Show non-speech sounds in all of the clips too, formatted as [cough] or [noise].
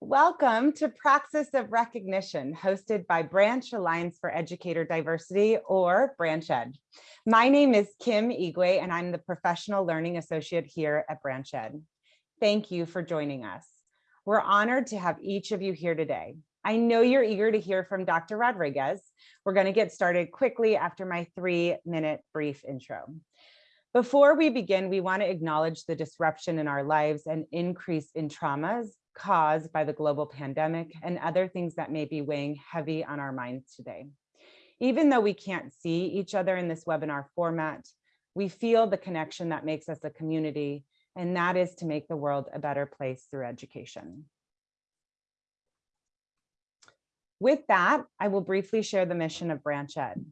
Welcome to Praxis of Recognition, hosted by Branch Alliance for Educator Diversity or Branch Ed. My name is Kim Igwe and I'm the Professional Learning Associate here at Branch Ed. Thank you for joining us. We're honored to have each of you here today. I know you're eager to hear from Dr. Rodriguez. We're gonna get started quickly after my three minute brief intro. Before we begin, we wanna acknowledge the disruption in our lives and increase in traumas caused by the global pandemic and other things that may be weighing heavy on our minds today. Even though we can't see each other in this webinar format, we feel the connection that makes us a community, and that is to make the world a better place through education. With that, I will briefly share the mission of Branch Ed.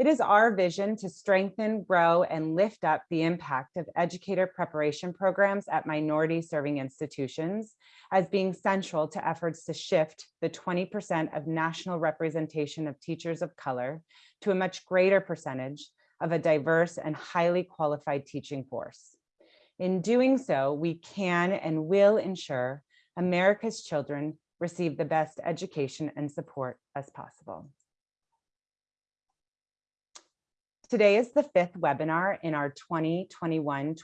It is our vision to strengthen, grow, and lift up the impact of educator preparation programs at minority serving institutions as being central to efforts to shift the 20% of national representation of teachers of color to a much greater percentage of a diverse and highly qualified teaching force. In doing so, we can and will ensure America's children receive the best education and support as possible. Today is the fifth webinar in our 2021-2022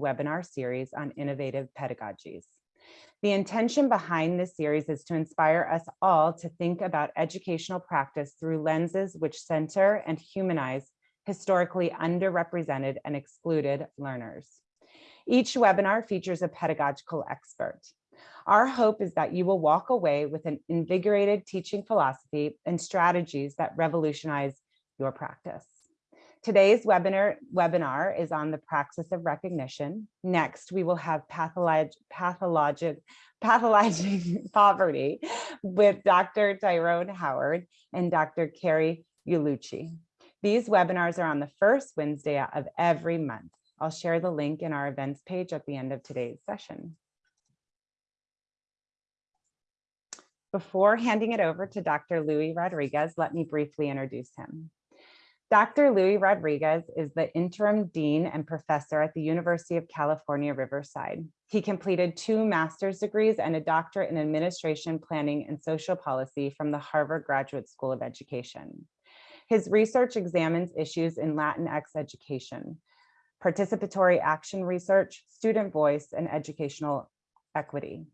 webinar series on innovative pedagogies. The intention behind this series is to inspire us all to think about educational practice through lenses which center and humanize historically underrepresented and excluded learners. Each webinar features a pedagogical expert. Our hope is that you will walk away with an invigorated teaching philosophy and strategies that revolutionize your practice. Today's webinar, webinar is on the praxis of recognition. Next, we will have patholog pathologic, pathologizing [laughs] poverty with Dr. Tyrone Howard and Dr. Carrie Ullucci. These webinars are on the first Wednesday of every month. I'll share the link in our events page at the end of today's session. Before handing it over to Dr. Louis Rodriguez, let me briefly introduce him. Dr. Louis Rodriguez is the interim dean and professor at the University of California, Riverside. He completed two master's degrees and a doctorate in administration, planning, and social policy from the Harvard Graduate School of Education. His research examines issues in Latinx education, participatory action research, student voice, and educational equity.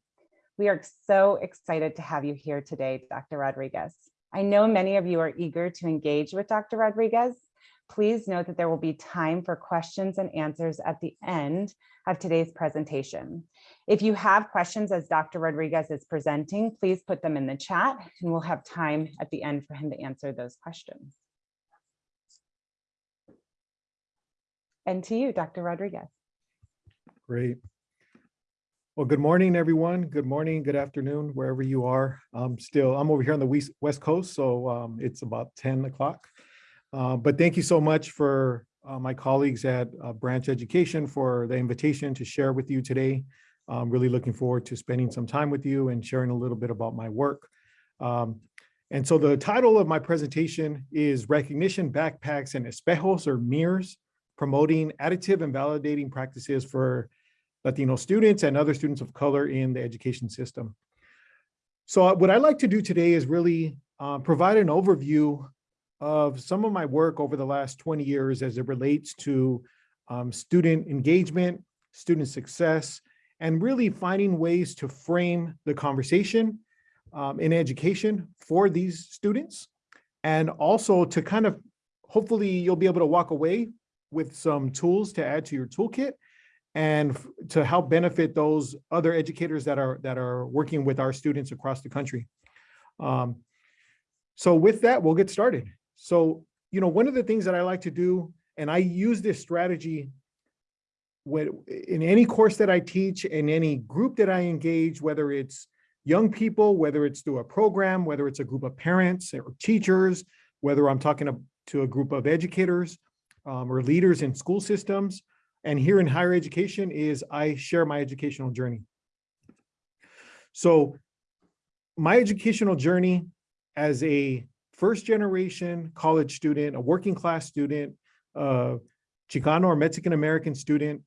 We are so excited to have you here today, Dr. Rodriguez. I know many of you are eager to engage with Dr. Rodriguez. Please note that there will be time for questions and answers at the end of today's presentation. If you have questions as Dr. Rodriguez is presenting, please put them in the chat and we'll have time at the end for him to answer those questions. And to you, Dr. Rodriguez. Great. Well, good morning, everyone. Good morning, good afternoon, wherever you are. I'm still, I'm over here on the West Coast, so um, it's about 10 o'clock. Uh, but thank you so much for uh, my colleagues at uh, Branch Education for the invitation to share with you today. I'm really looking forward to spending some time with you and sharing a little bit about my work. Um, and so the title of my presentation is Recognition Backpacks and Espejos or Mirrors, Promoting Additive and Validating Practices for Latino students and other students of color in the education system. So uh, what I'd like to do today is really uh, provide an overview of some of my work over the last 20 years as it relates to um, student engagement, student success, and really finding ways to frame the conversation um, in education for these students. And also to kind of, hopefully you'll be able to walk away with some tools to add to your toolkit and to help benefit those other educators that are that are working with our students across the country. Um, so with that, we'll get started. So, you know, one of the things that I like to do, and I use this strategy when, in any course that I teach, in any group that I engage, whether it's young people, whether it's through a program, whether it's a group of parents or teachers, whether I'm talking to, to a group of educators um, or leaders in school systems, and here in higher education is I share my educational journey. So my educational journey as a first generation college student, a working class student, uh, Chicano or Mexican American student,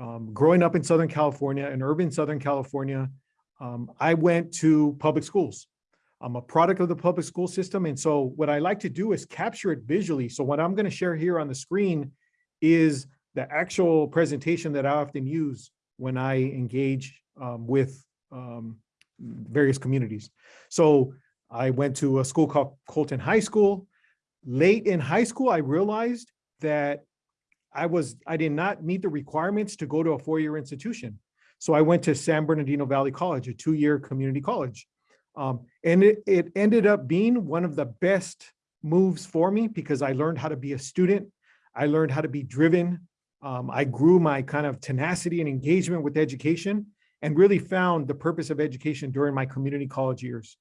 um, growing up in Southern California, in urban Southern California, um, I went to public schools. I'm a product of the public school system. And so what I like to do is capture it visually. So what I'm going to share here on the screen is the actual presentation that I often use when I engage um, with um, various communities. So I went to a school called Colton High School. Late in high school, I realized that I was, I did not meet the requirements to go to a four-year institution. So I went to San Bernardino Valley College, a two-year community college. Um, and it, it ended up being one of the best moves for me because I learned how to be a student. I learned how to be driven. Um, I grew my kind of tenacity and engagement with education and really found the purpose of education during my community college years.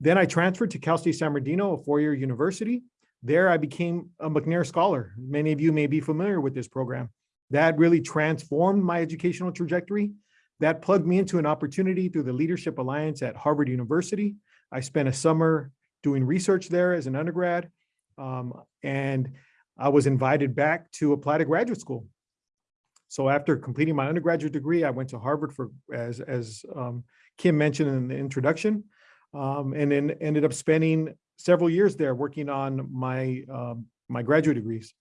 Then I transferred to Cal State San Bernardino, a four-year university. There I became a McNair Scholar. Many of you may be familiar with this program. That really transformed my educational trajectory. That plugged me into an opportunity through the Leadership Alliance at Harvard University. I spent a summer doing research there as an undergrad. Um, and I was invited back to apply to graduate school. So after completing my undergraduate degree, I went to Harvard for, as, as um, Kim mentioned in the introduction, um, and then ended up spending several years there working on my, um, my graduate degrees.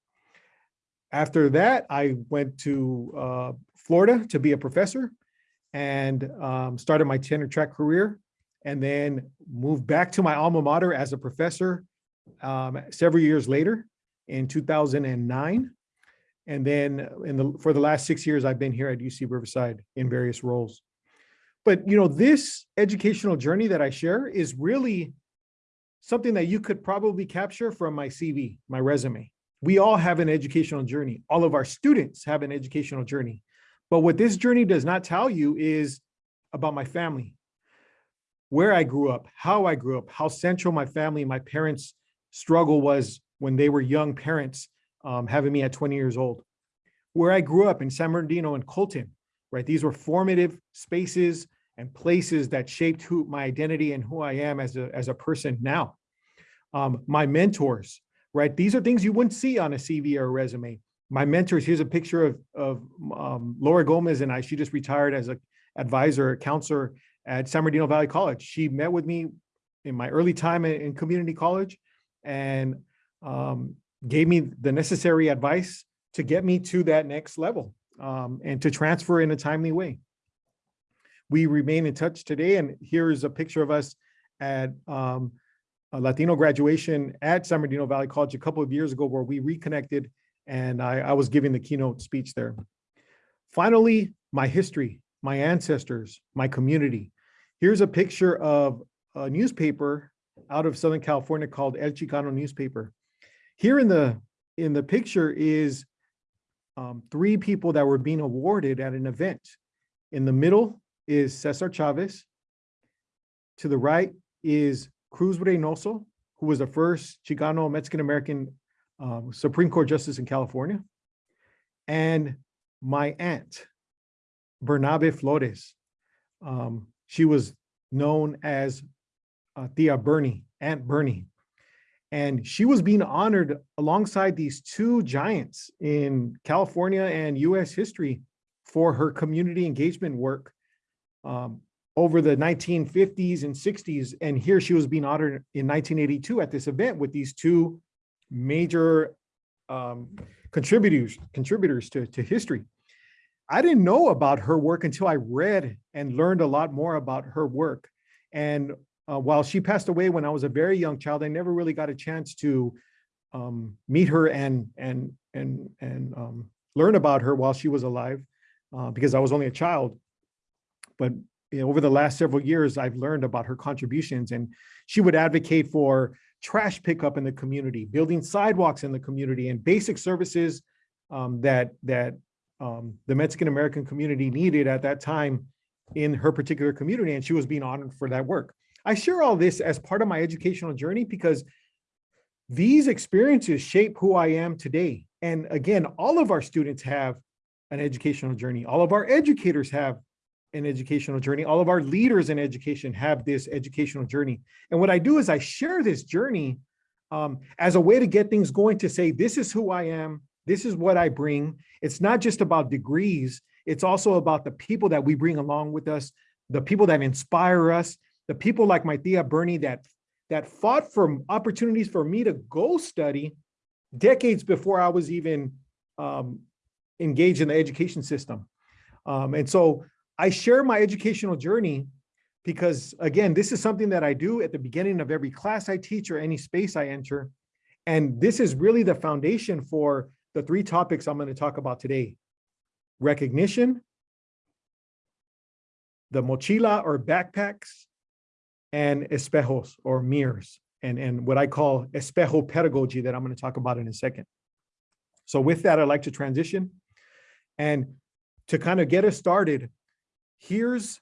After that, I went to uh, Florida to be a professor and um, started my tenure track career and then moved back to my alma mater as a professor um, several years later in 2009. And then in the, for the last six years, I've been here at UC Riverside in various roles. But you know, this educational journey that I share is really something that you could probably capture from my CV, my resume. We all have an educational journey. All of our students have an educational journey. But what this journey does not tell you is about my family, where I grew up, how I grew up, how central my family, my parents' struggle was when they were young parents, um, having me at 20 years old. Where I grew up in San Bernardino and Colton, right? These were formative spaces and places that shaped who my identity and who I am as a, as a person now. Um, my mentors, right? These are things you wouldn't see on a CV or a resume. My mentors, here's a picture of, of um, Laura Gomez and I, she just retired as a advisor, counselor at San Bernardino Valley College. She met with me in my early time in, in community college and um, gave me the necessary advice to get me to that next level um, and to transfer in a timely way. We remain in touch today, and here's a picture of us at um, a Latino graduation at San Bernardino Valley College a couple of years ago where we reconnected and I, I was giving the keynote speech there. Finally, my history, my ancestors, my community. Here's a picture of a newspaper out of Southern California called El Chicano newspaper. Here in the in the picture is um, three people that were being awarded at an event. In the middle is Cesar Chavez. To the right is Cruz Reynoso, who was the first Chicano Mexican-American um, Supreme Court Justice in California. And my aunt, Bernabe Flores. Um, she was known as uh, Tia Bernie, Aunt Bernie. And she was being honored alongside these two giants in California and US history for her community engagement work um, over the 1950s and 60s. And here she was being honored in 1982 at this event with these two major um, contributors contributors to, to history. I didn't know about her work until I read and learned a lot more about her work. And uh, while she passed away when I was a very young child, I never really got a chance to um, meet her and and and and um, learn about her while she was alive, uh, because I was only a child. But you know, over the last several years, I've learned about her contributions, and she would advocate for trash pickup in the community, building sidewalks in the community, and basic services um, that that um, the Mexican American community needed at that time in her particular community, and she was being honored for that work. I share all this as part of my educational journey because these experiences shape who I am today. And again, all of our students have an educational journey. All of our educators have an educational journey. All of our leaders in education have this educational journey. And what I do is I share this journey um, as a way to get things going to say, this is who I am. This is what I bring. It's not just about degrees. It's also about the people that we bring along with us, the people that inspire us, the people like my tia Bernie that, that fought for opportunities for me to go study decades before I was even um, engaged in the education system. Um, and so I share my educational journey because again, this is something that I do at the beginning of every class I teach or any space I enter. And this is really the foundation for the three topics I'm going to talk about today. Recognition, the mochila or backpacks, and espejos or mirrors, and, and what I call espejo pedagogy that I'm going to talk about in a second. So with that, I'd like to transition. And to kind of get us started, here's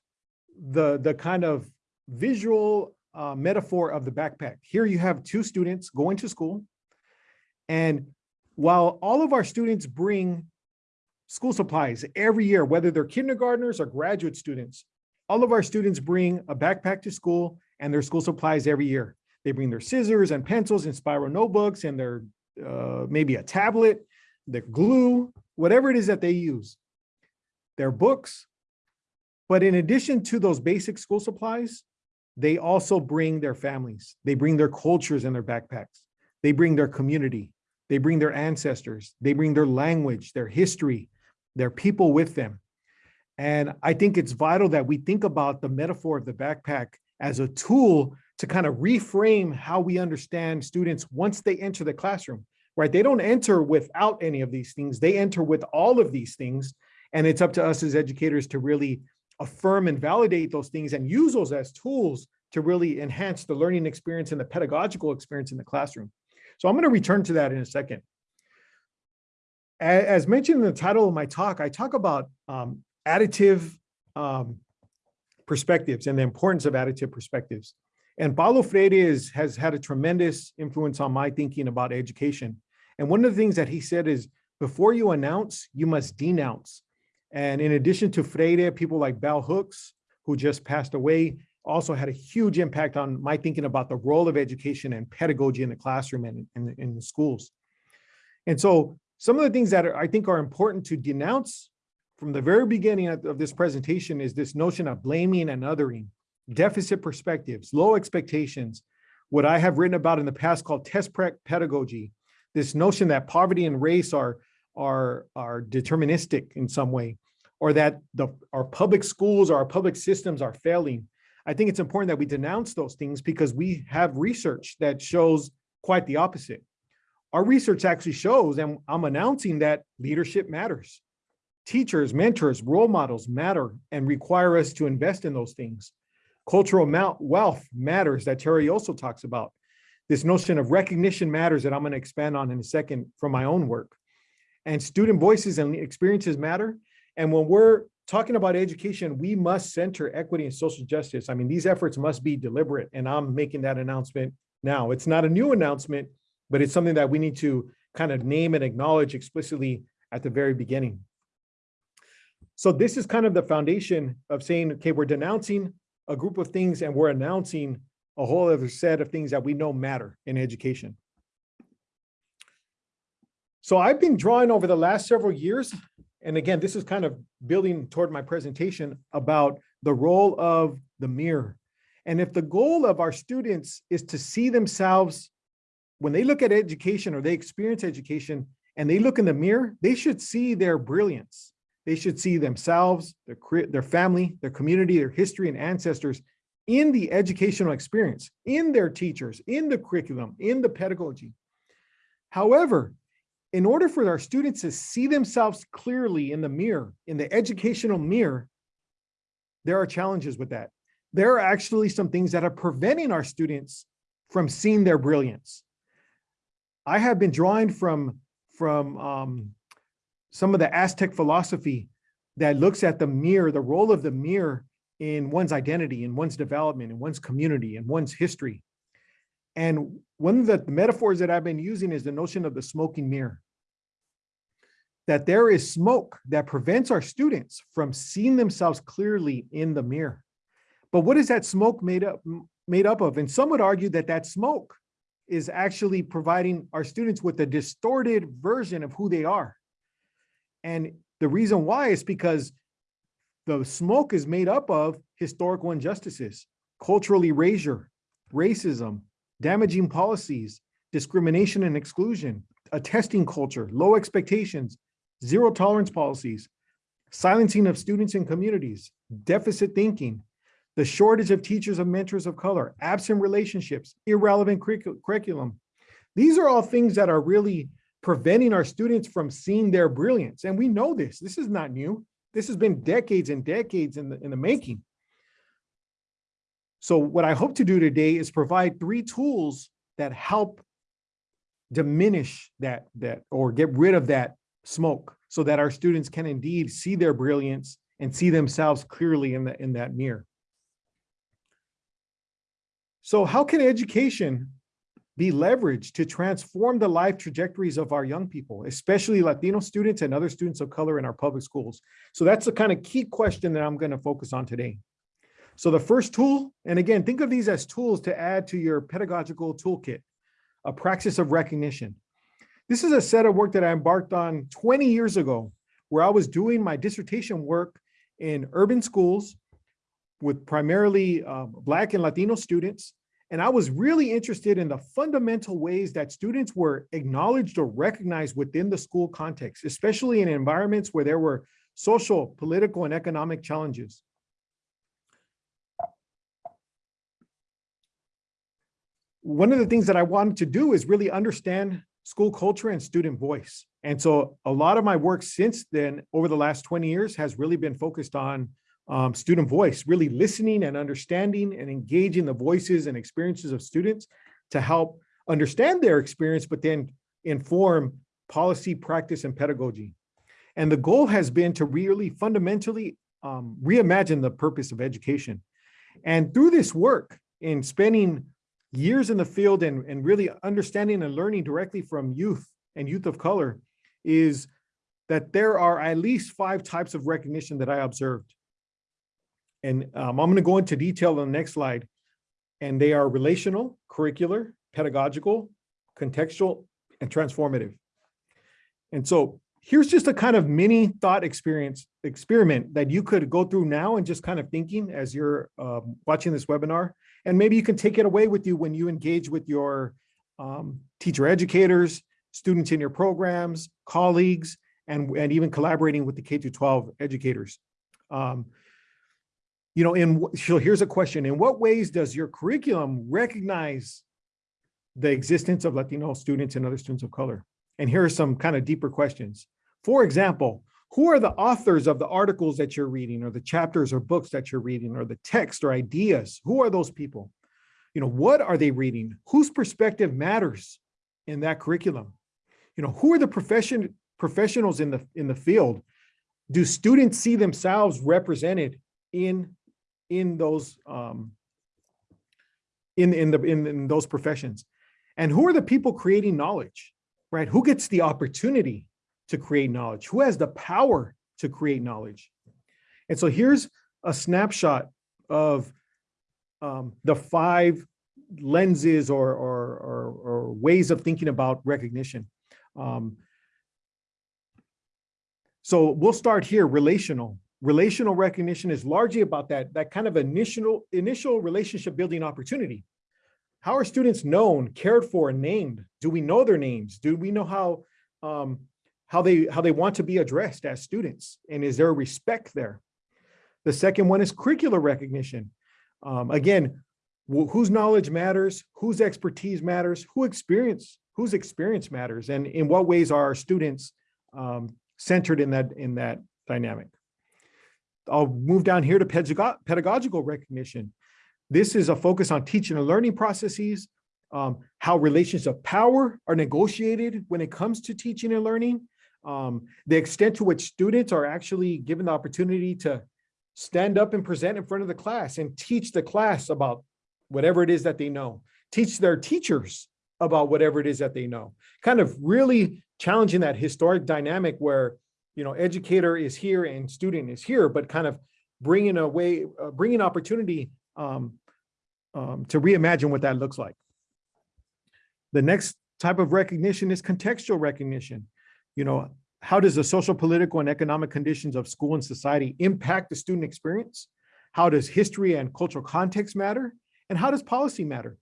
the, the kind of visual uh, metaphor of the backpack. Here you have two students going to school. And while all of our students bring school supplies every year, whether they're kindergartners or graduate students, all of our students bring a backpack to school and their school supplies every year. They bring their scissors and pencils and spiral notebooks and their uh, maybe a tablet, their glue, whatever it is that they use, their books. But in addition to those basic school supplies, they also bring their families. They bring their cultures in their backpacks. They bring their community. They bring their ancestors. They bring their language, their history, their people with them. And I think it's vital that we think about the metaphor of the backpack as a tool to kind of reframe how we understand students once they enter the classroom, right? They don't enter without any of these things. They enter with all of these things. And it's up to us as educators to really affirm and validate those things and use those as tools to really enhance the learning experience and the pedagogical experience in the classroom. So I'm going to return to that in a second. As mentioned in the title of my talk, I talk about um, additive um, perspectives and the importance of additive perspectives. And Paulo Freire is, has had a tremendous influence on my thinking about education. And one of the things that he said is, before you announce, you must denounce. And in addition to Freire, people like Bell Hooks, who just passed away, also had a huge impact on my thinking about the role of education and pedagogy in the classroom and in, in the schools. And so some of the things that are, I think are important to denounce from the very beginning of, this presentation is this notion of blaming and othering, deficit perspectives, low expectations, what I have written about in the past called test prep pedagogy, this notion that poverty and race are, are, are deterministic in some way, or that the, our public schools or our public systems are failing. I think it's important that we denounce those things because we have research that shows quite the opposite. Our research actually shows, and I'm announcing that leadership matters. Teachers, mentors, role models matter and require us to invest in those things. Cultural wealth matters that Terry also talks about. This notion of recognition matters that I'm going to expand on in a second from my own work. And student voices and experiences matter. And when we're talking about education, we must center equity and social justice. I mean, these efforts must be deliberate, and I'm making that announcement now. It's not a new announcement, but it's something that we need to kind of name and acknowledge explicitly at the very beginning. So this is kind of the foundation of saying, okay, we're denouncing a group of things and we're announcing a whole other set of things that we know matter in education. So I've been drawing over the last several years, and again, this is kind of building toward my presentation about the role of the mirror. And if the goal of our students is to see themselves, when they look at education or they experience education and they look in the mirror, they should see their brilliance. They should see themselves, their, their family, their community, their history and ancestors in the educational experience, in their teachers, in the curriculum, in the pedagogy. However, in order for our students to see themselves clearly in the mirror, in the educational mirror, there are challenges with that. There are actually some things that are preventing our students from seeing their brilliance. I have been drawing from, from um, some of the Aztec philosophy that looks at the mirror, the role of the mirror in one's identity, in one's development, in one's community, in one's history. And one of the metaphors that I've been using is the notion of the smoking mirror. That there is smoke that prevents our students from seeing themselves clearly in the mirror. But what is that smoke made up, made up of? And some would argue that that smoke is actually providing our students with a distorted version of who they are. And The reason why is because the smoke is made up of historical injustices, cultural erasure, racism, damaging policies, discrimination and exclusion, a testing culture, low expectations, zero tolerance policies, silencing of students and communities, deficit thinking, the shortage of teachers and mentors of color, absent relationships, irrelevant curriculum. These are all things that are really preventing our students from seeing their brilliance. And we know this, this is not new. This has been decades and decades in the, in the making. So what I hope to do today is provide three tools that help diminish that, that, or get rid of that smoke so that our students can indeed see their brilliance and see themselves clearly in, the, in that mirror. So how can education be leveraged to transform the life trajectories of our young people, especially Latino students and other students of color in our public schools? So that's the kind of key question that I'm going to focus on today. So the first tool, and again, think of these as tools to add to your pedagogical toolkit, a praxis of recognition. This is a set of work that I embarked on 20 years ago, where I was doing my dissertation work in urban schools with primarily um, Black and Latino students. And I was really interested in the fundamental ways that students were acknowledged or recognized within the school context, especially in environments where there were social, political, and economic challenges. One of the things that I wanted to do is really understand school culture and student voice. And so a lot of my work since then, over the last 20 years, has really been focused on um, student voice, really listening and understanding and engaging the voices and experiences of students to help understand their experience, but then inform policy, practice, and pedagogy. And the goal has been to really fundamentally um, reimagine the purpose of education. And through this work, in spending years in the field and, and really understanding and learning directly from youth and youth of color, is that there are at least five types of recognition that I observed. And um, I'm going to go into detail on the next slide. And they are relational, curricular, pedagogical, contextual, and transformative. And so here's just a kind of mini thought experience experiment that you could go through now and just kind of thinking as you're um, watching this webinar. And maybe you can take it away with you when you engage with your um, teacher educators, students in your programs, colleagues, and, and even collaborating with the K through 12 educators. Um, you know, in so here's a question: In what ways does your curriculum recognize the existence of Latino students and other students of color? And here are some kind of deeper questions. For example, who are the authors of the articles that you're reading, or the chapters or books that you're reading, or the text or ideas? Who are those people? You know, what are they reading? Whose perspective matters in that curriculum? You know, who are the profession professionals in the in the field? Do students see themselves represented in in those um, in in the in, in those professions. And who are the people creating knowledge right? Who gets the opportunity to create knowledge? Who has the power to create knowledge? And so here's a snapshot of um, the five lenses or, or, or, or, ways of thinking about recognition. Um, so we'll start here, relational relational recognition is largely about that, that kind of initial, initial relationship building opportunity. How are students known, cared for, and named? Do we know their names? Do we know how, um, how, they, how they want to be addressed as students? And is there respect there? The second one is curricular recognition. Um, again, whose knowledge matters, whose expertise matters, who experience, whose experience matters, and in what ways are our students um, centered in that, in that dynamic. I'll move down here to pedagogical recognition. This is a focus on teaching and learning processes, um, how relations of power are negotiated when it comes to teaching and learning, um, the extent to which students are actually given the opportunity to stand up and present in front of the class and teach the class about whatever it is that they know, teach their teachers about whatever it is that they know, kind of really challenging that historic dynamic where you know, educator is here and student is here, but kind of bringing a way, uh, bringing opportunity um, um, to reimagine what that looks like. The next type of recognition is contextual recognition. You know, how does the social, political, and economic conditions of school and society impact the student experience? How does history and cultural context matter? And how does policy matter?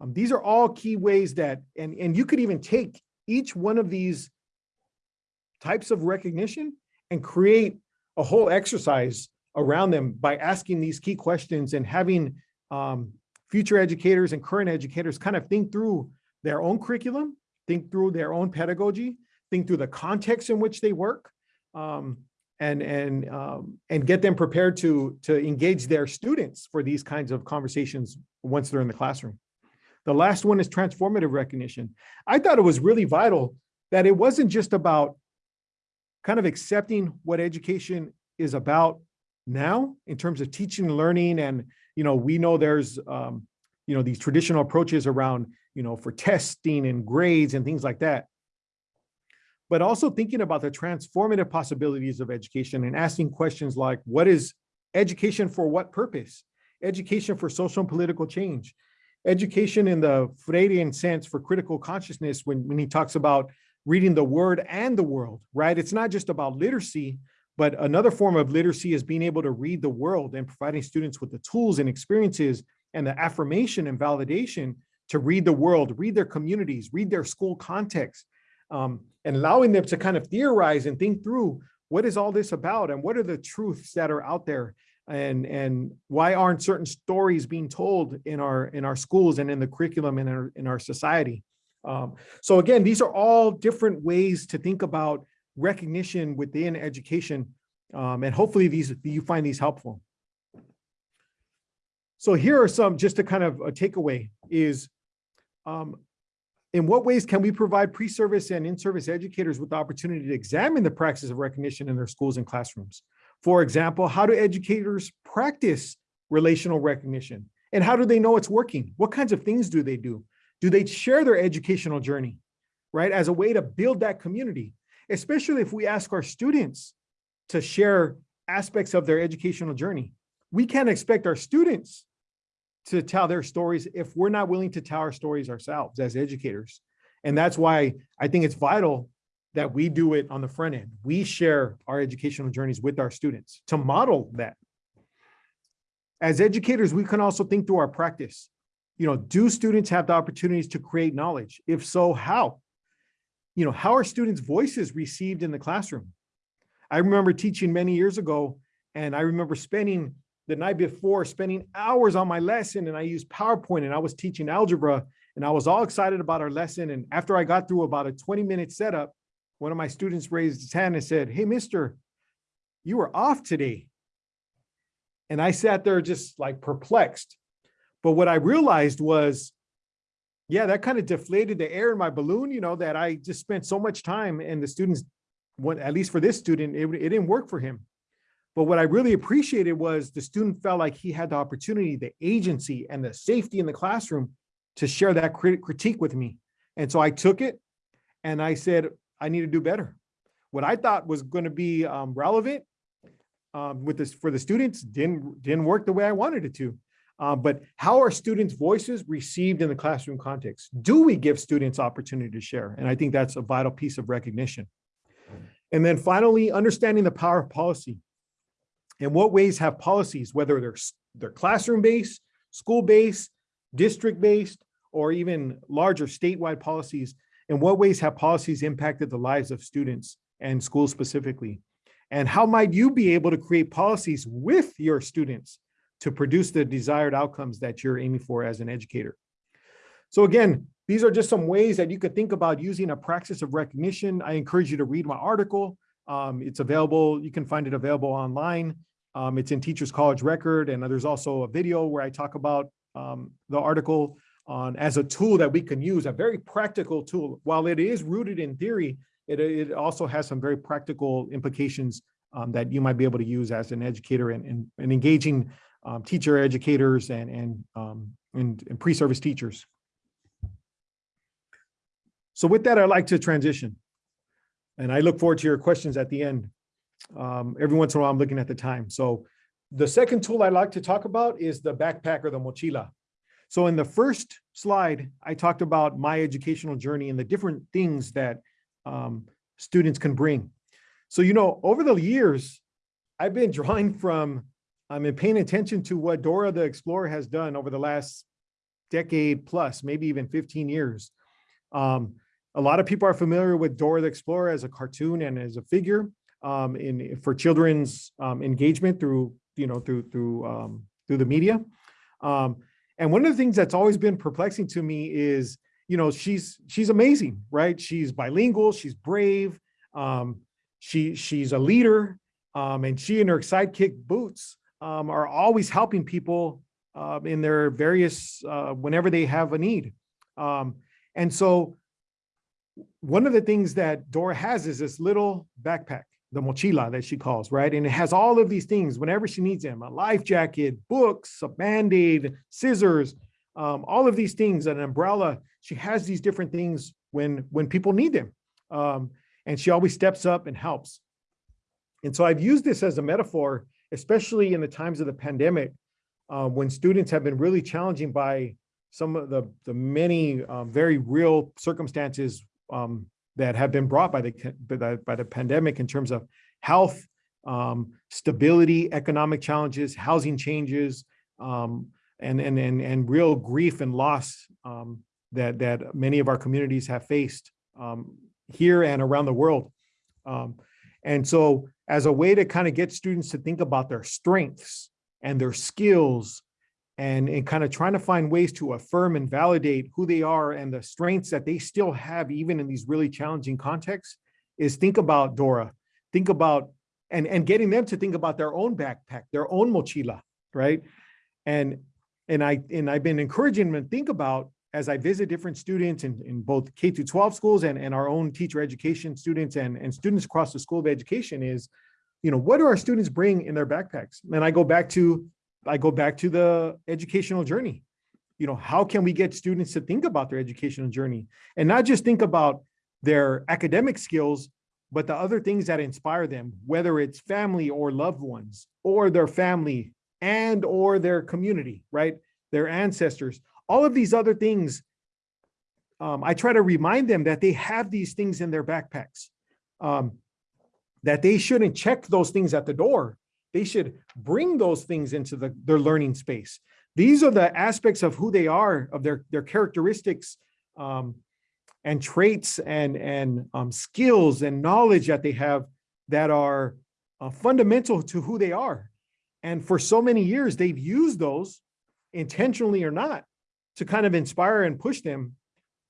Um, these are all key ways that, and, and you could even take each one of these types of recognition and create a whole exercise around them by asking these key questions and having um, future educators and current educators kind of think through their own curriculum, think through their own pedagogy, think through the context in which they work, um, and and um, and get them prepared to to engage their students for these kinds of conversations once they're in the classroom. The last one is transformative recognition. I thought it was really vital that it wasn't just about kind of accepting what education is about now in terms of teaching and learning. And, you know, we know there's, um, you know, these traditional approaches around, you know, for testing and grades and things like that. But also thinking about the transformative possibilities of education and asking questions like, what is education for what purpose? Education for social and political change. Education in the Freirean sense for critical consciousness when, when he talks about reading the word and the world, right? It's not just about literacy, but another form of literacy is being able to read the world and providing students with the tools and experiences and the affirmation and validation to read the world, read their communities, read their school context, um, and allowing them to kind of theorize and think through what is all this about and what are the truths that are out there and and why aren't certain stories being told in our in our schools and in the curriculum in our in our society um, so again these are all different ways to think about recognition within education um, and hopefully these you find these helpful so here are some just to kind of a takeaway is um, in what ways can we provide pre-service and in-service educators with the opportunity to examine the practice of recognition in their schools and classrooms? For example, how do educators practice relational recognition? And how do they know it's working? What kinds of things do they do? Do they share their educational journey, right? As a way to build that community, especially if we ask our students to share aspects of their educational journey. We can't expect our students to tell their stories if we're not willing to tell our stories ourselves as educators. And that's why I think it's vital that we do it on the front end. We share our educational journeys with our students to model that. As educators, we can also think through our practice. You know, do students have the opportunities to create knowledge? If so, how? You know, how are students' voices received in the classroom? I remember teaching many years ago, and I remember spending the night before spending hours on my lesson and I used PowerPoint and I was teaching algebra and I was all excited about our lesson. And after I got through about a 20 minute setup, one of my students raised his hand and said, hey, mister, you were off today. And I sat there just like perplexed. But what I realized was, yeah, that kind of deflated the air in my balloon, you know, that I just spent so much time and the students, at least for this student, it, it didn't work for him. But what I really appreciated was the student felt like he had the opportunity, the agency and the safety in the classroom to share that crit critique with me. And so I took it and I said, I need to do better. What I thought was going to be um, relevant um, with this for the students didn't didn't work the way I wanted it to. Uh, but how are students' voices received in the classroom context? Do we give students opportunity to share? And I think that's a vital piece of recognition. And then finally, understanding the power of policy. In what ways have policies, whether they're, they're classroom-based, school-based, district-based, or even larger statewide policies, in what ways have policies impacted the lives of students and schools specifically? And how might you be able to create policies with your students to produce the desired outcomes that you're aiming for as an educator? So again, these are just some ways that you could think about using a practice of recognition. I encourage you to read my article. Um, it's available, you can find it available online. Um, it's in Teachers College Record, and there's also a video where I talk about um, the article on as a tool that we can use, a very practical tool. While it is rooted in theory, it, it also has some very practical implications um, that you might be able to use as an educator and, and, and engaging um, teacher educators and, and, um, and, and pre-service teachers. So with that, I'd like to transition. And I look forward to your questions at the end. Um, every once in a while, I'm looking at the time. So the second tool I'd like to talk about is the backpack or the mochila. So in the first slide, I talked about my educational journey and the different things that um, students can bring. So, you know, over the years, I've been [laughs] drawing from, I've been paying attention to what Dora the Explorer has done over the last decade plus, maybe even 15 years. Um, a lot of people are familiar with Dora the Explorer as a cartoon and as a figure um, in for children's um, engagement through, you know, through through um, through the media. Um, and one of the things that's always been perplexing to me is, you know, she's she's amazing, right? She's bilingual, she's brave, um, she she's a leader, and she and her sidekick Boots um, are always helping people uh, in their various uh, whenever they have a need. Um, and so one of the things that Dora has is this little backpack, the mochila that she calls, right? And it has all of these things whenever she needs them, a life jacket, books, a Band-Aid, scissors, um, all of these things, an umbrella. She has these different things when, when people need them. Um, and she always steps up and helps. And so I've used this as a metaphor, especially in the times of the pandemic, uh, when students have been really challenging by some of the, the many uh, very real circumstances um, that have been brought by the, by the, by the pandemic in terms of health, um, stability, economic challenges, housing changes, um, and, and, and, and real grief and loss um, that, that many of our communities have faced um, here and around the world. Um, and so as a way to kind of get students to think about their strengths and their skills and, and kind of trying to find ways to affirm and validate who they are and the strengths that they still have even in these really challenging contexts is think about Dora, think about, and, and getting them to think about their own backpack, their own mochila, right? And, and, I, and I've been encouraging them to think about as I visit different students in, in both K through 12 schools and, and our own teacher education students and, and students across the School of Education is, you know, what do our students bring in their backpacks? And I go back to I go back to the educational journey. You know, how can we get students to think about their educational journey and not just think about their academic skills, but the other things that inspire them, whether it's family or loved ones or their family and or their community, right? Their ancestors, all of these other things. Um, I try to remind them that they have these things in their backpacks, um, that they shouldn't check those things at the door, they should bring those things into the, their learning space. These are the aspects of who they are, of their, their characteristics um, and traits and, and um, skills and knowledge that they have that are uh, fundamental to who they are. And for so many years, they've used those intentionally or not to kind of inspire and push them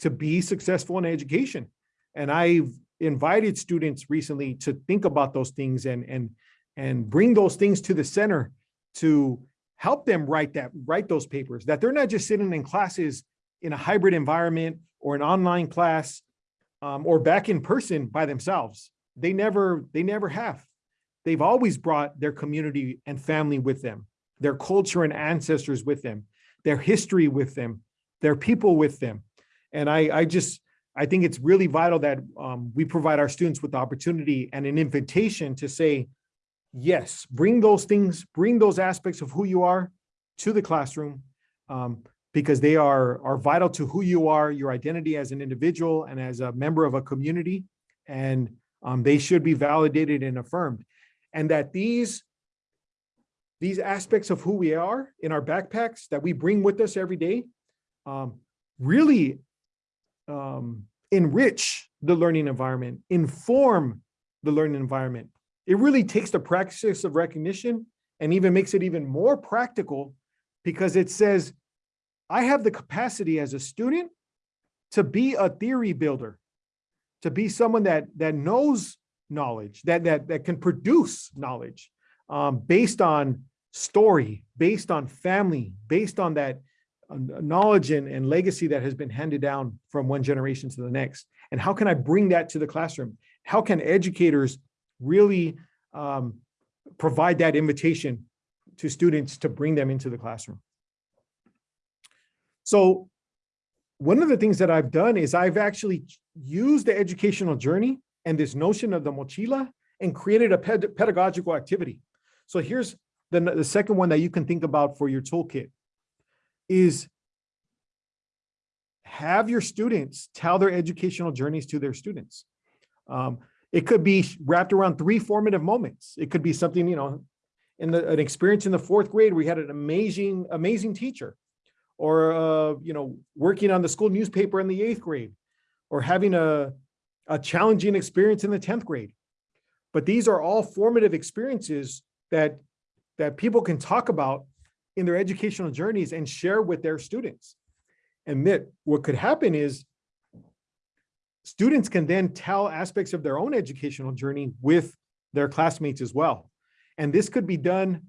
to be successful in education. And I've invited students recently to think about those things and, and and bring those things to the center to help them write that, write those papers, that they're not just sitting in classes in a hybrid environment or an online class um, or back in person by themselves. They never, they never have. They've always brought their community and family with them, their culture and ancestors with them, their history with them, their people with them. And I, I just, I think it's really vital that um, we provide our students with the opportunity and an invitation to say, yes, bring those things, bring those aspects of who you are to the classroom um, because they are, are vital to who you are, your identity as an individual and as a member of a community. And um, they should be validated and affirmed. And that these, these aspects of who we are in our backpacks that we bring with us every day um, really um, enrich the learning environment, inform the learning environment, it really takes the practice of recognition and even makes it even more practical because it says, I have the capacity as a student to be a theory builder, to be someone that, that knows knowledge, that, that, that can produce knowledge um, based on story, based on family, based on that uh, knowledge and, and legacy that has been handed down from one generation to the next. And how can I bring that to the classroom? How can educators really um, provide that invitation to students to bring them into the classroom. So one of the things that I've done is I've actually used the educational journey and this notion of the mochila and created a ped pedagogical activity. So here's the, the second one that you can think about for your toolkit is have your students tell their educational journeys to their students. Um, It could be wrapped around three formative moments. It could be something, you know, in the, an experience in the fourth grade, we had an amazing, amazing teacher. Or, uh, you know, working on the school newspaper in the eighth grade, or having a, a challenging experience in the 10th grade. But these are all formative experiences that, that people can talk about in their educational journeys and share with their students. And that what could happen is students can then tell aspects of their own educational journey with their classmates as well. And this could be done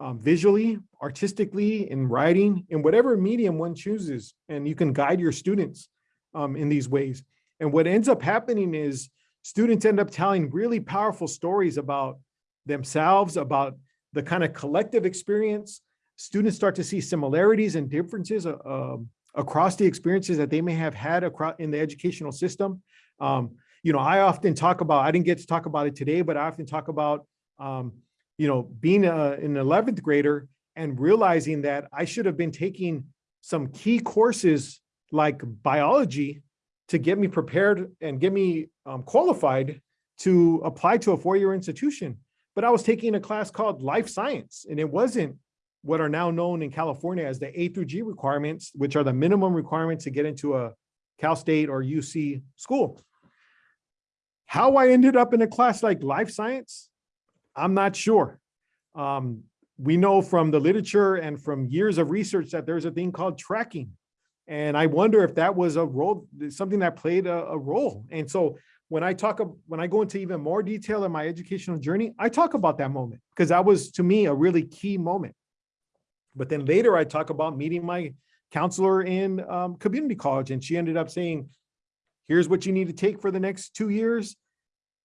um, visually, artistically, in writing, in whatever medium one chooses. And you can guide your students um, in these ways. And what ends up happening is students end up telling really powerful stories about themselves, about the kind of collective experience. Students start to see similarities and differences uh, um, across the experiences that they may have had across in the educational system. Um, you know, I often talk about, I didn't get to talk about it today, but I often talk about, um, you know, being a, an 11th grader and realizing that I should have been taking some key courses like biology to get me prepared and get me um, qualified to apply to a four-year institution. But I was taking a class called life science, and it wasn't what are now known in California as the A through G requirements, which are the minimum requirements to get into a Cal State or UC school. How I ended up in a class like life science, I'm not sure. Um, we know from the literature and from years of research that there's a thing called tracking. And I wonder if that was a role, something that played a, a role. And so when I talk, when I go into even more detail in my educational journey, I talk about that moment because that was to me a really key moment. But then later I talk about meeting my counselor in um, community college and she ended up saying, here's what you need to take for the next two years.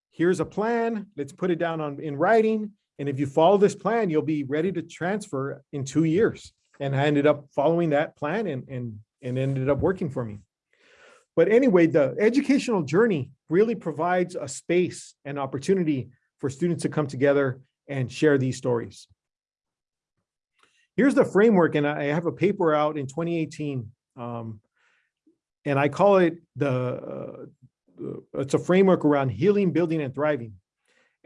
Here's a plan. Let's put it down on in writing. And if you follow this plan, you'll be ready to transfer in two years. And I ended up following that plan and, and, and ended up working for me. But anyway, the educational journey really provides a space and opportunity for students to come together and share these stories. Here's the framework, and I have a paper out in 2018, um, and I call it the, uh, it's a framework around healing, building, and thriving.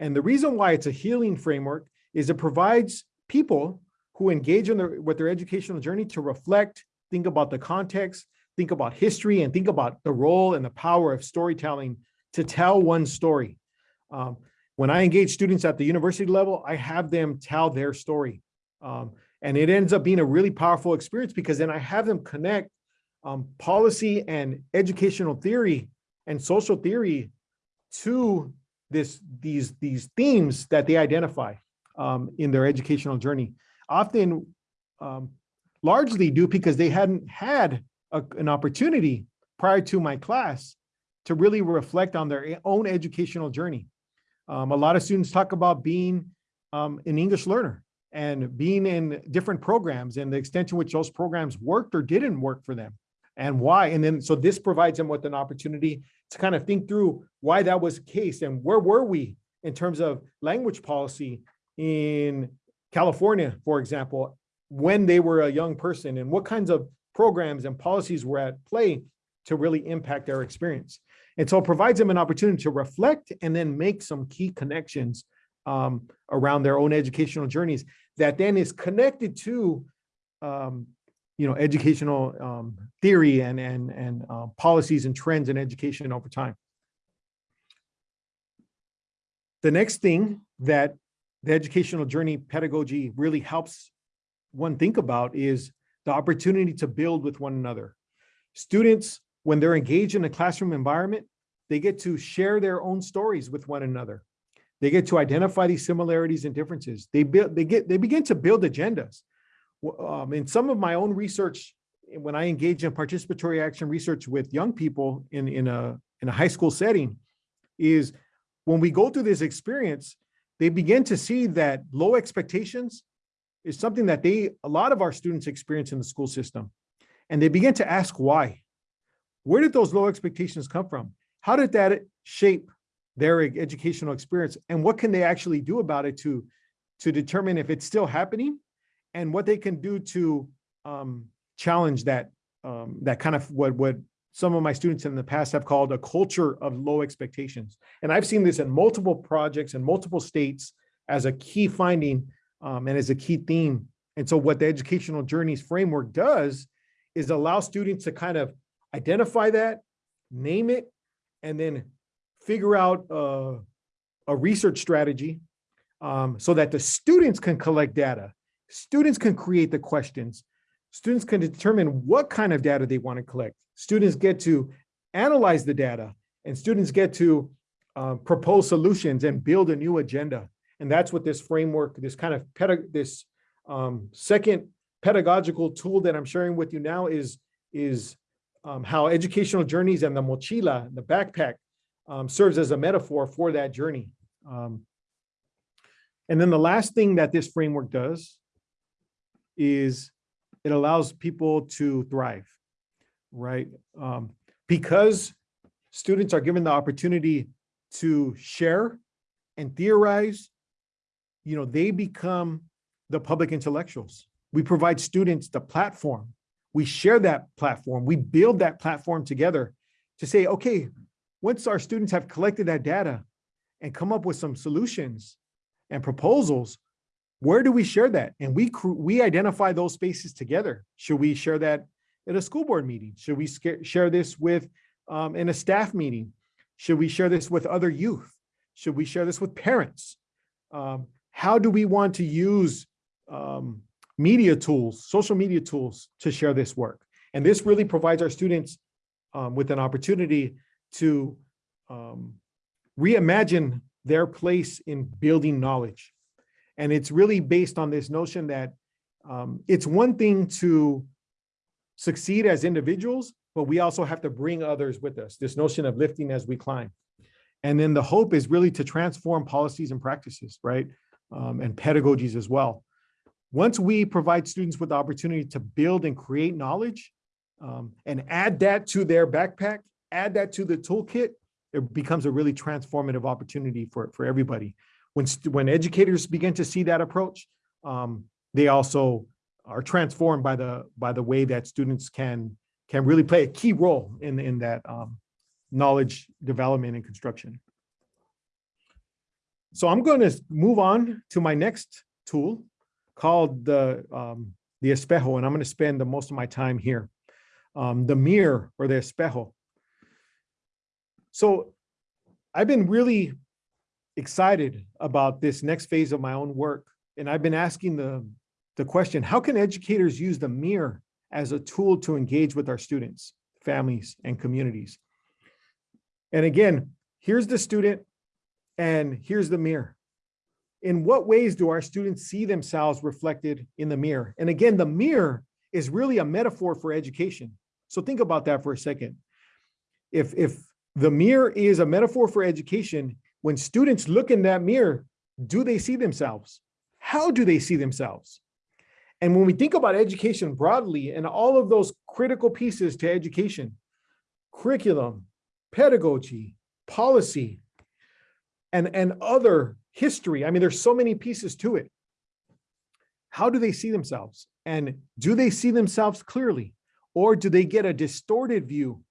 And the reason why it's a healing framework is it provides people who engage in their, with their educational journey to reflect, think about the context, think about history, and think about the role and the power of storytelling to tell one story. Um, when I engage students at the university level, I have them tell their story. Um, and it ends up being a really powerful experience because then I have them connect um, policy and educational theory and social theory to this these these themes that they identify um, in their educational journey. Often, um, largely due because they hadn't had a, an opportunity prior to my class to really reflect on their own educational journey. Um, a lot of students talk about being um, an English learner and being in different programs and the extent to which those programs worked or didn't work for them and why. And then, so this provides them with an opportunity to kind of think through why that was the case and where were we in terms of language policy in California, for example, when they were a young person and what kinds of programs and policies were at play to really impact their experience. And so it provides them an opportunity to reflect and then make some key connections um, around their own educational journeys that then is connected to um, you know, educational um, theory and, and, and uh, policies and trends in education over time. The next thing that the educational journey pedagogy really helps one think about is the opportunity to build with one another. Students, when they're engaged in a classroom environment, they get to share their own stories with one another. They get to identify these similarities and differences. They build, they get, they begin to build agendas. Um, in some of my own research, when I engage in participatory action research with young people in, in a, in a high school setting, is when we go through this experience, they begin to see that low expectations is something that they, a lot of our students experience in the school system. And they begin to ask why. Where did those low expectations come from? How did that shape their educational experience and what can they actually do about it to to determine if it's still happening and what they can do to um, challenge that um, that kind of what what some of my students in the past have called a culture of low expectations. And I've seen this in multiple projects in multiple states as a key finding um, and as a key theme. And so what the educational journeys framework does is allow students to kind of identify that, name it, and then figure out uh, a research strategy um, so that the students can collect data. Students can create the questions. Students can determine what kind of data they want to collect. Students get to analyze the data and students get to uh, propose solutions and build a new agenda. And that's what this framework, this kind of pedag this um, second pedagogical tool that I'm sharing with you now is, is um, how educational journeys and the mochila, the backpack, um, serves as a metaphor for that journey. Um, and then the last thing that this framework does is it allows people to thrive, right? Um, because students are given the opportunity to share and theorize, you know, they become the public intellectuals. We provide students the platform. We share that platform. We build that platform together to say, okay, once our students have collected that data and come up with some solutions and proposals, where do we share that? And we we identify those spaces together. Should we share that at a school board meeting? Should we share this with um, in a staff meeting? Should we share this with other youth? Should we share this with parents? Um, how do we want to use um, media tools, social media tools to share this work? And this really provides our students um, with an opportunity to um, reimagine their place in building knowledge. And it's really based on this notion that um, it's one thing to succeed as individuals, but we also have to bring others with us, this notion of lifting as we climb. And then the hope is really to transform policies and practices, right? Um, and pedagogies as well. Once we provide students with the opportunity to build and create knowledge um, and add that to their backpack, add that to the toolkit, it becomes a really transformative opportunity for, for everybody. When, when educators begin to see that approach, um, they also are transformed by the by the way that students can can really play a key role in in that um, knowledge development and construction. So I'm going to move on to my next tool called the um, the espejo, and I'm going to spend the most of my time here. Um, the mirror or the espejo. So I've been really excited about this next phase of my own work. And I've been asking the, the question, how can educators use the mirror as a tool to engage with our students, families, and communities? And again, here's the student and here's the mirror. In what ways do our students see themselves reflected in the mirror? And again, the mirror is really a metaphor for education. So think about that for a second. If, if the mirror is a metaphor for education. When students look in that mirror, do they see themselves? How do they see themselves? And when we think about education broadly and all of those critical pieces to education, curriculum, pedagogy, policy, and, and other history, I mean, there's so many pieces to it. How do they see themselves? And do they see themselves clearly? Or do they get a distorted view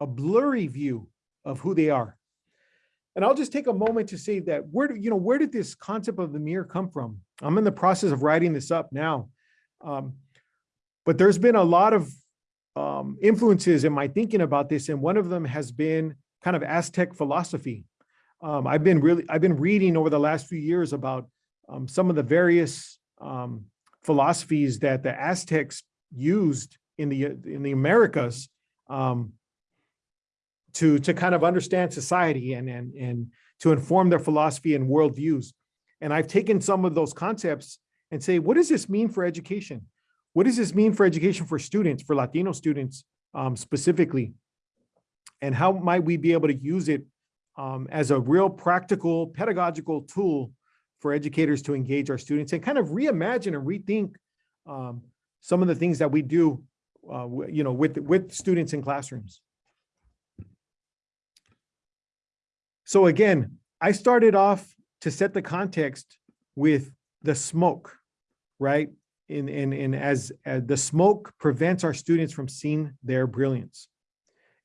a blurry view of who they are. And I'll just take a moment to say that where, do, you know, where did this concept of the mirror come from? I'm in the process of writing this up now. Um, but there's been a lot of um, influences in my thinking about this. And one of them has been kind of Aztec philosophy. Um, I've been really, I've been reading over the last few years about um, some of the various um, philosophies that the Aztecs used in the, in the Americas um, to, to kind of understand society and, and, and to inform their philosophy and worldviews. And I've taken some of those concepts and say, what does this mean for education? What does this mean for education for students, for Latino students um, specifically? And how might we be able to use it um, as a real practical pedagogical tool for educators to engage our students and kind of reimagine and rethink um, some of the things that we do, uh, you know, with, with students in classrooms. So again, I started off to set the context with the smoke, right? In, in, in as, as the smoke prevents our students from seeing their brilliance.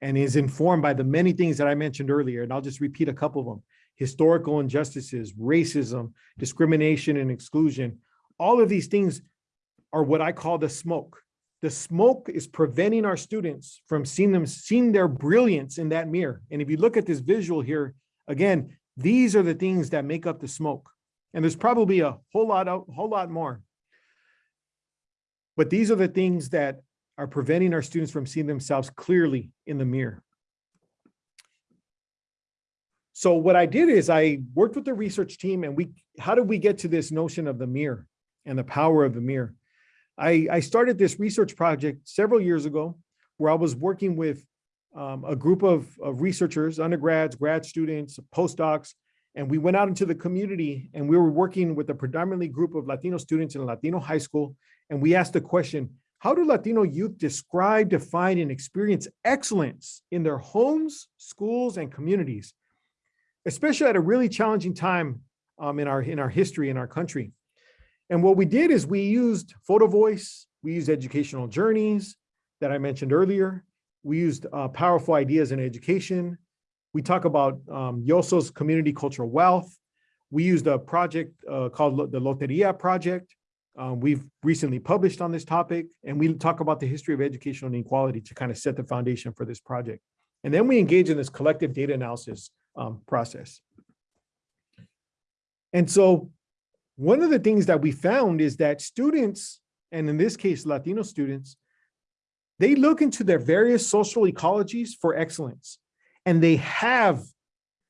And is informed by the many things that I mentioned earlier. And I'll just repeat a couple of them. Historical injustices, racism, discrimination and exclusion. All of these things are what I call the smoke. The smoke is preventing our students from seeing them, seeing their brilliance in that mirror. And if you look at this visual here, again, these are the things that make up the smoke. And there's probably a whole lot, a whole lot more. But these are the things that are preventing our students from seeing themselves clearly in the mirror. So what I did is I worked with the research team and we, how did we get to this notion of the mirror and the power of the mirror? I, I started this research project several years ago where I was working with um, a group of, of researchers, undergrads, grad students, postdocs, and we went out into the community and we were working with a predominantly group of Latino students in a Latino high school. And we asked the question, how do Latino youth describe, define, and experience excellence in their homes, schools, and communities, especially at a really challenging time um, in, our, in our history in our country? And what we did is we used photo voice, we used educational journeys that I mentioned earlier. We used uh, powerful ideas in education. We talk about um, Yosso's community cultural wealth. We used a project uh, called the Loteria Project. Um, we've recently published on this topic, and we talk about the history of educational inequality to kind of set the foundation for this project. And then we engage in this collective data analysis um, process. And so one of the things that we found is that students, and in this case, Latino students, they look into their various social ecologies for excellence. And they have,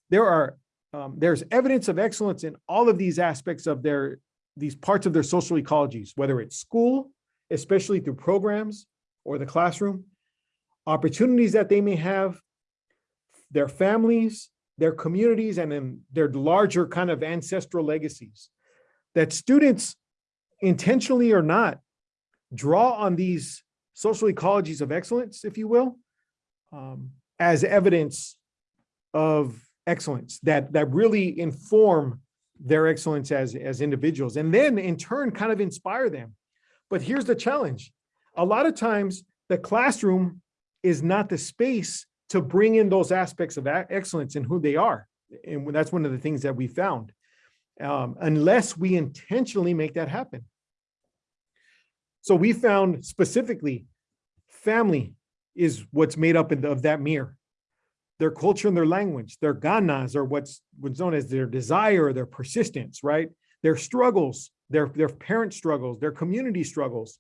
there are, um, there's evidence of excellence in all of these aspects of their, these parts of their social ecologies, whether it's school, especially through programs or the classroom, opportunities that they may have, their families, their communities, and then their larger kind of ancestral legacies. That students, intentionally or not, draw on these social ecologies of excellence, if you will, um, as evidence of excellence that, that really inform their excellence as, as individuals and then in turn kind of inspire them. But here's the challenge. A lot of times the classroom is not the space to bring in those aspects of excellence and who they are. And that's one of the things that we found, um, unless we intentionally make that happen. So we found specifically family is what's made up of that mirror. Their culture and their language, their ganas or what's, what's known as their desire, their persistence, right? Their struggles, their, their parent struggles, their community struggles,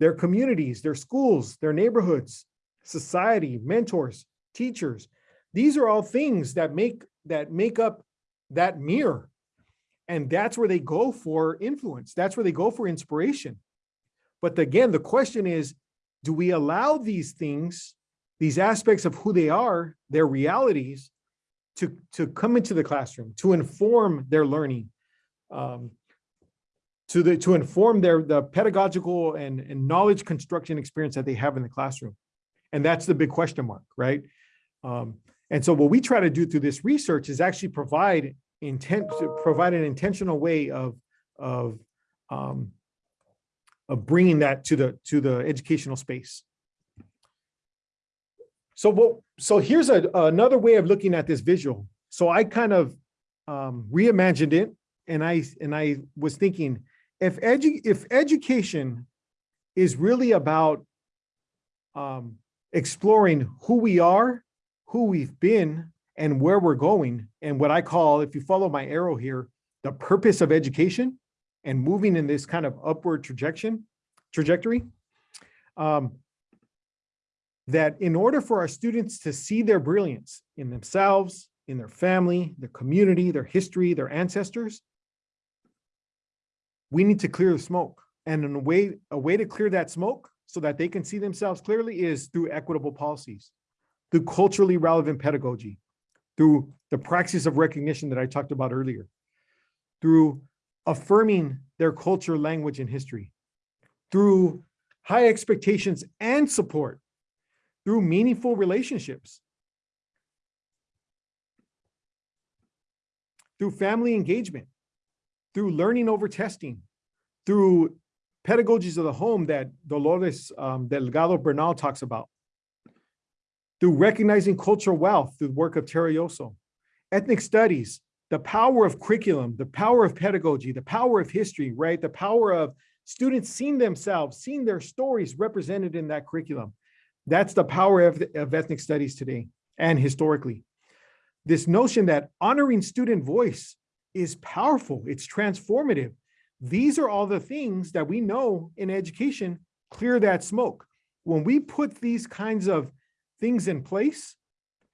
their communities, their schools, their neighborhoods, society, mentors, teachers. These are all things that make, that make up that mirror. And that's where they go for influence. That's where they go for inspiration. But again, the question is, do we allow these things, these aspects of who they are, their realities, to, to come into the classroom, to inform their learning, um, to the, to inform their, the pedagogical and, and knowledge construction experience that they have in the classroom? And that's the big question mark, right? Um, and so what we try to do through this research is actually provide intent, to provide an intentional way of, of, um, of bringing that to the, to the educational space. So what, so here's a, another way of looking at this visual. So I kind of um, reimagined it and I, and I was thinking, if edu, if education is really about um, exploring who we are, who we've been, and where we're going, and what I call, if you follow my arrow here, the purpose of education and moving in this kind of upward trajectory, trajectory, um, that in order for our students to see their brilliance in themselves, in their family, their community, their history, their ancestors, we need to clear the smoke. And a way, a way to clear that smoke so that they can see themselves clearly is through equitable policies, through culturally relevant pedagogy, through the praxis of recognition that I talked about earlier, through affirming their culture, language, and history, through high expectations and support, through meaningful relationships, through family engagement, through learning over testing, through pedagogies of the home that Dolores um, Delgado Bernal talks about. through recognizing cultural wealth through the work of Tara Yosso. Ethnic studies, the power of curriculum, the power of pedagogy, the power of history, right? The power of students seeing themselves, seeing their stories represented in that curriculum. That's the power of, of ethnic studies today and historically. This notion that honoring student voice is powerful, it's transformative. These are all the things that we know in education clear that smoke. When we put these kinds of things in place,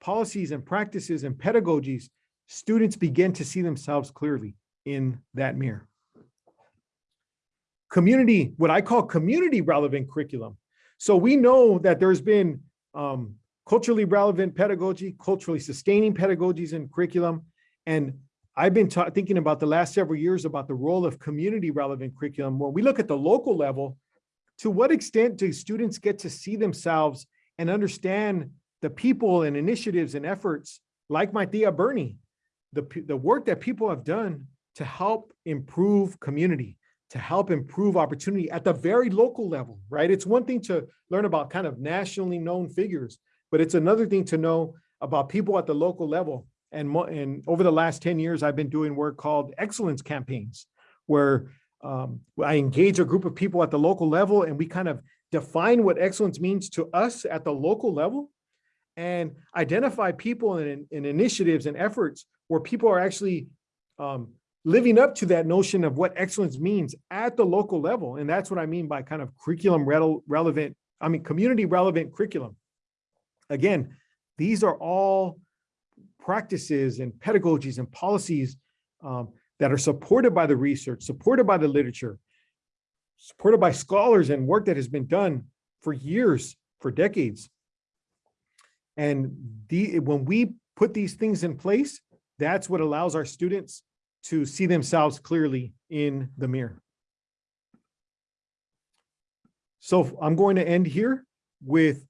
policies and practices and pedagogies, students begin to see themselves clearly in that mirror. Community, what I call community relevant curriculum. So we know that there's been um, culturally relevant pedagogy, culturally sustaining pedagogies in curriculum. And I've been thinking about the last several years about the role of community relevant curriculum. When we look at the local level, to what extent do students get to see themselves and understand the people and initiatives and efforts like my Thea Bernie, the, the work that people have done to help improve community, to help improve opportunity at the very local level, right? It's one thing to learn about kind of nationally known figures, but it's another thing to know about people at the local level. And, and over the last 10 years, I've been doing work called excellence campaigns, where um, I engage a group of people at the local level and we kind of define what excellence means to us at the local level and identify people and, and initiatives and efforts where people are actually um, living up to that notion of what excellence means at the local level. And that's what I mean by kind of curriculum rele- relevant, I mean, community relevant curriculum. Again, these are all practices and pedagogies and policies um, that are supported by the research, supported by the literature, supported by scholars and work that has been done for years, for decades. And the, when we put these things in place, that's what allows our students to see themselves clearly in the mirror. So I'm going to end here with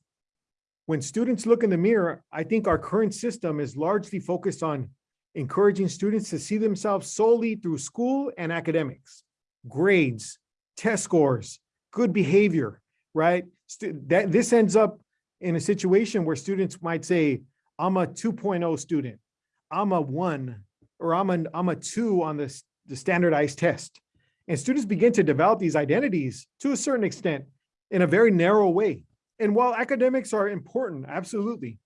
when students look in the mirror, I think our current system is largely focused on encouraging students to see themselves solely through school and academics, grades, test scores, good behavior, right? That this ends up in a situation where students might say, I'm a 2.0 student, I'm a one, or I'm a, two on the, s- the standardized test. And students begin to develop these identities to a certain extent in a very narrow way. And while academics are important, absolutely,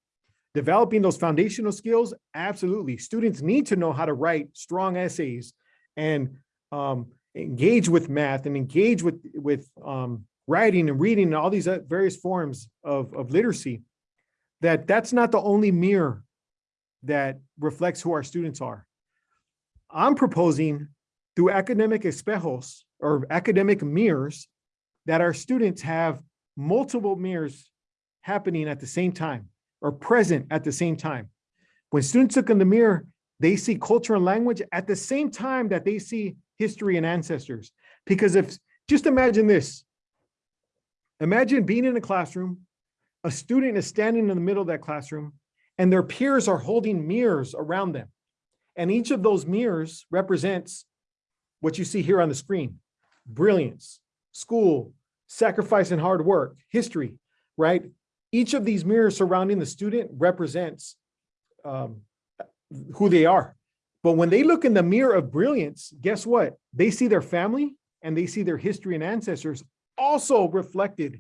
developing those foundational skills, absolutely. Students need to know how to write strong essays and um, engage with math and engage with, with um, writing and reading and all these uh, various forms of, of literacy, that that's not the only mirror that reflects who our students are. I'm proposing through academic espejos or academic mirrors that our students have multiple mirrors happening at the same time or present at the same time. When students look in the mirror, they see culture and language at the same time that they see history and ancestors. Because if, just imagine this. Imagine being in a classroom, a student is standing in the middle of that classroom, and their peers are holding mirrors around them. And each of those mirrors represents what you see here on the screen, brilliance, school, sacrifice and hard work, history, right? Each of these mirrors surrounding the student represents um, who they are. But when they look in the mirror of brilliance, guess what? They see their family and they see their history and ancestors also reflected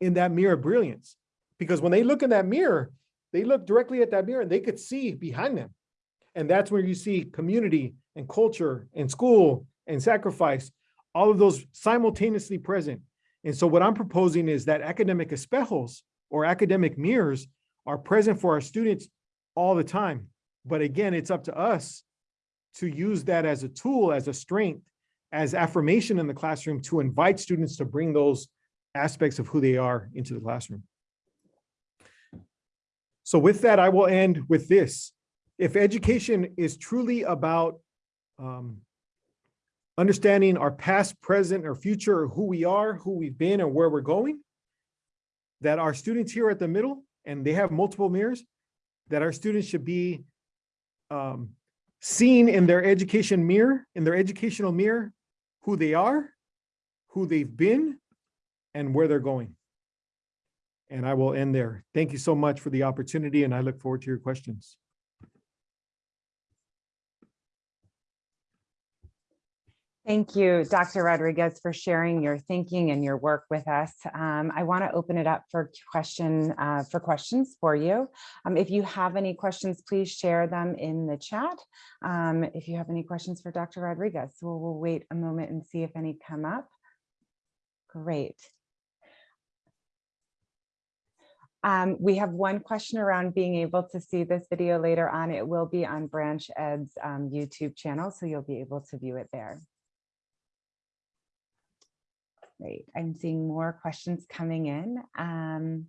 in that mirror of brilliance. Because when they look in that mirror, they look directly at that mirror and they could see behind them. And that's where you see community and culture and school and sacrifice, all of those simultaneously present. And so what I'm proposing is that academic espejos or academic mirrors are present for our students all the time. But again, it's up to us to use that as a tool, as a strength, as affirmation in the classroom to invite students to bring those aspects of who they are into the classroom. So with that, I will end with this. If education is truly about um, understanding our past, present, or future, who we are, who we've been, and where we're going, that our students here at the middle, and they have multiple mirrors, that our students should be um, seen in their education mirror, in their educational mirror, who they are, who they've been, and where they're going. And I will end there. Thank you so much for the opportunity and I look forward to your questions. Thank you, Dr. Rodriguez, for sharing your thinking and your work with us. Um, I want to open it up for question uh, for questions for you. Um, if you have any questions, please share them in the chat. Um, if you have any questions for Dr. Rodriguez, we'll, we'll wait a moment and see if any come up. Great. Um, we have one question around being able to see this video later on. It will be on Branch Ed's um, YouTube channel, so you'll be able to view it there. Great. I'm seeing more questions coming in. Um,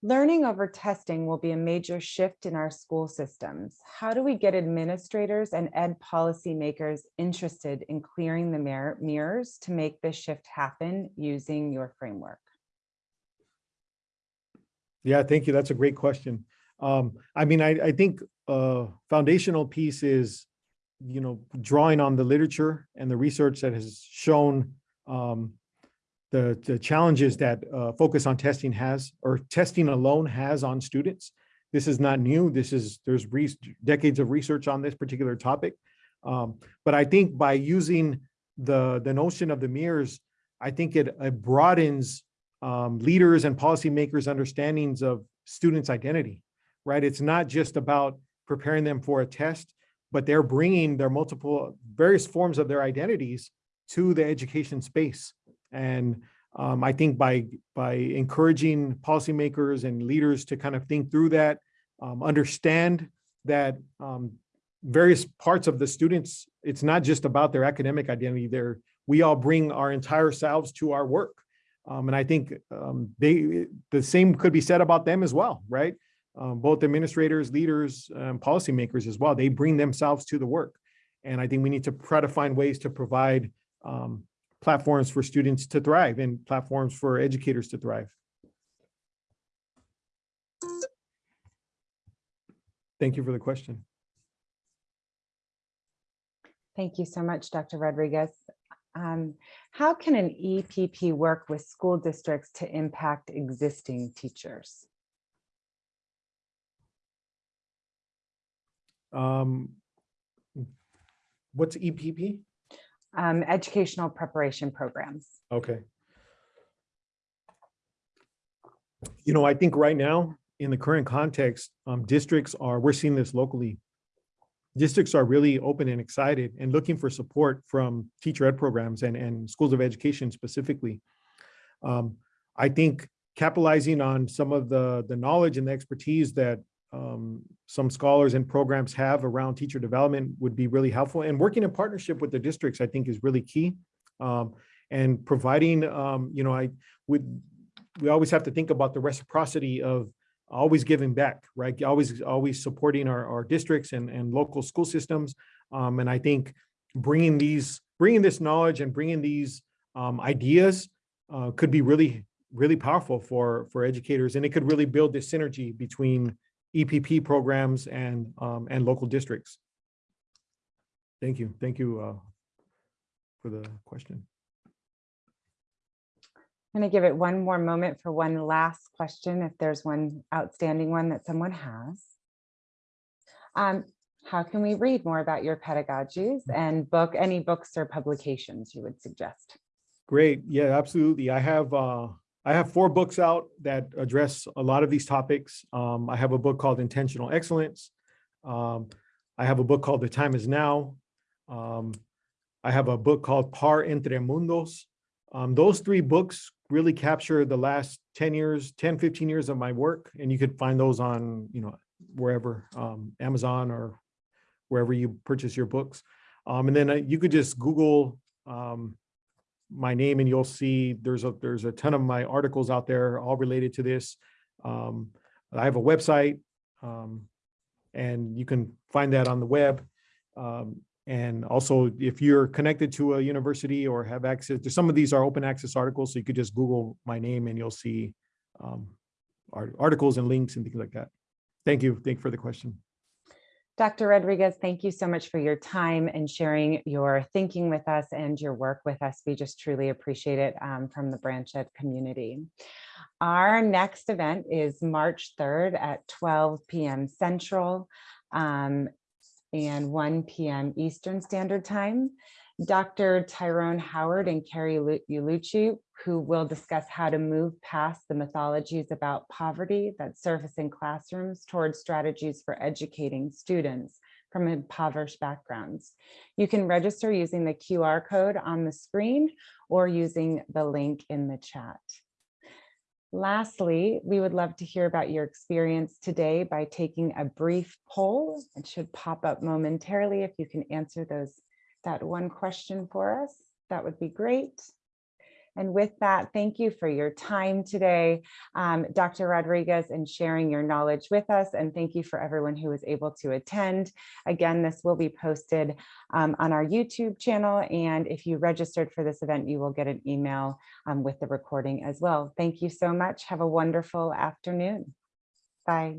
learning over testing will be a major shift in our school systems. How do we get administrators and ed policymakers interested in clearing the mir- mirrors to make this shift happen using your framework? Yeah, thank you. That's a great question. Um, I mean, I, I think uh, foundational piece is, you know, drawing on the literature and the research that has shown um, the, the challenges that uh, focus on testing has, or testing alone has on students. This is not new. This is, there's re- decades of research on this particular topic. Um, but I think by using the, the notion of the mirrors, I think it, it broadens um, leaders and policymakers' understandings of students' identity, right? It's not just about preparing them for a test, but they're bringing their multiple, various forms of their identities to the education space. And um, I think by, by encouraging policymakers and leaders to kind of think through that, um, understand that um, various parts of the students, it's not just about their academic identity. They're, we all bring our entire selves to our work. Um, and I think um, they, the same could be said about them as well, right? Um, both administrators, leaders, policymakers as well. They bring themselves to the work. And I think we need to try to find ways to provide um, platforms for students to thrive and platforms for educators to thrive. Thank you for the question. Thank you so much, Dr. Rodriguez. Um, how can an EPP work with school districts to impact existing teachers? Um, what's EPP? Um, educational preparation programs. Okay. You know, I think right now, in the current context, um, districts are, we're seeing this locally. Districts are really open and excited and looking for support from teacher ed programs and, and schools of education specifically. Um, I think capitalizing on some of the, the knowledge and the expertise that um, some scholars and programs have around teacher development would be really helpful. And working in partnership with the districts, I think is really key. Um, and providing, um, you know, I would, we always have to think about the reciprocity of always giving back, right? Always, always supporting our, our districts and, and local school systems. Um, and I think bringing these, bringing this knowledge and bringing these um, ideas uh, could be really, really powerful for, for educators. And it could really build this synergy between EPP programs and, um, and local districts. Thank you. Thank you uh, for the question. I'm going to give it one more moment for one last question, if there's one outstanding one that someone has. Um, how can we read more about your pedagogies and book any books or publications you would suggest? Great. Yeah, absolutely. I have uh, I have four books out that address a lot of these topics. Um, I have a book called Intentional Excellence. Um, I have a book called The Time Is Now. Um, I have a book called Par Entre Mundos. Um, those three books really capture the last 10 years, 10, 15 years of my work. And you could find those on, you know, wherever, um, Amazon or wherever you purchase your books. Um, and then uh, you could just Google um, my name and you'll see there's a there's a ton of my articles out there all related to this. Um, I have a website um, and you can find that on the web. Um, and also if you're connected to a university or have access to some of these are open access articles, so you could just Google my name and you'll see um, articles and links and things like that. Thank you. Thank you for the question. Dr. Rodriguez, thank you so much for your time and sharing your thinking with us and your work with us. We just truly appreciate it um, from the Branch community. Our next event is March 3rd at 12 p.m. Central um, and 1 p.m. Eastern Standard Time. Dr. Tyrone Howard and Kerri Lu- Ullucci, who will discuss how to move past the mythologies about poverty that surface in classrooms towards strategies for educating students from impoverished backgrounds. You can register using the QR code on the screen or using the link in the chat. Lastly, we would love to hear about your experience today by taking a brief poll. It should pop up momentarily if you can answer those that one question for us, that would be great. And with that, thank you for your time today, um, Dr. Rodriguez, and sharing your knowledge with us. And thank you for everyone who was able to attend. Again, this will be posted um, on our YouTube channel. And if you registered for this event, you will get an email um, with the recording as well. Thank you so much. Have a wonderful afternoon. Bye.